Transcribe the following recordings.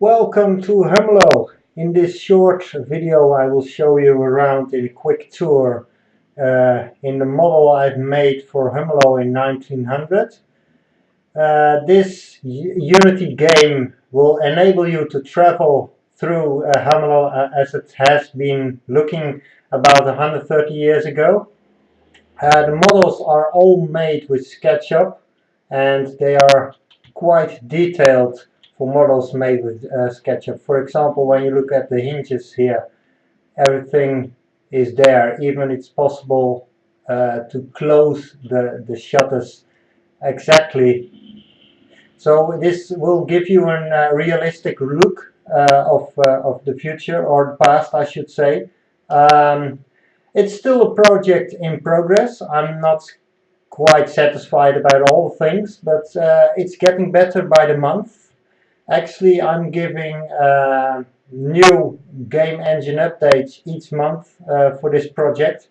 Welcome to Hummelo. In this short video I will show you around in a quick tour uh, in the model I've made for Hummelo in 1900. Uh, this Unity game will enable you to travel through uh, Hummelo uh, as it has been looking about 130 years ago. Uh, the models are all made with SketchUp and they are quite detailed for models made with uh, SketchUp. For example, when you look at the hinges here, everything is there. Even it's possible uh, to close the, the shutters exactly. So this will give you a uh, realistic look uh, of, uh, of the future, or the past I should say. Um, it's still a project in progress. I'm not quite satisfied about all things, but uh, it's getting better by the month. Actually, I'm giving uh, new game engine updates each month uh, for this project.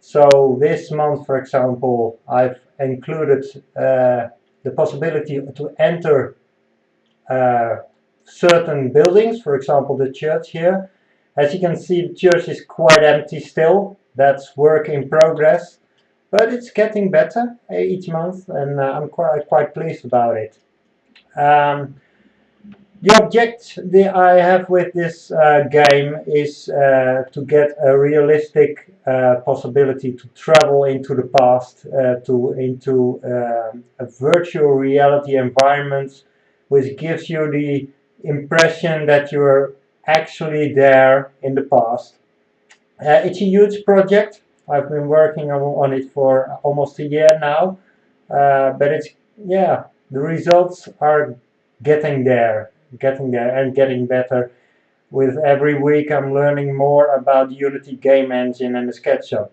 So this month, for example, I've included uh, the possibility to enter uh, certain buildings, for example the church here. As you can see, the church is quite empty still. That's work in progress. But it's getting better uh, each month and uh, I'm quite, quite pleased about it. Um, the object I have with this uh, game is uh, to get a realistic uh, possibility to travel into the past, uh, to into a virtual reality environment, which gives you the impression that you're actually there in the past. Uh, it's a huge project. I've been working on it for almost a year now, uh, but it's yeah the results are getting there, getting there and getting better. With every week I'm learning more about Unity game engine and the SketchUp.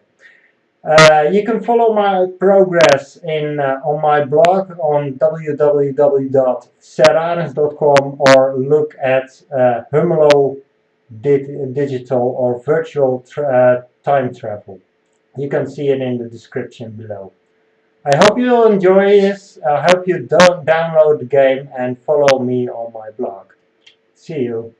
Uh, you can follow my progress in uh, on my blog on www.serranus.com or look at uh, Hummelo digital or virtual tra uh, time travel. You can see it in the description below. I hope you enjoy this. I hope you download the game and follow me on my blog. See you.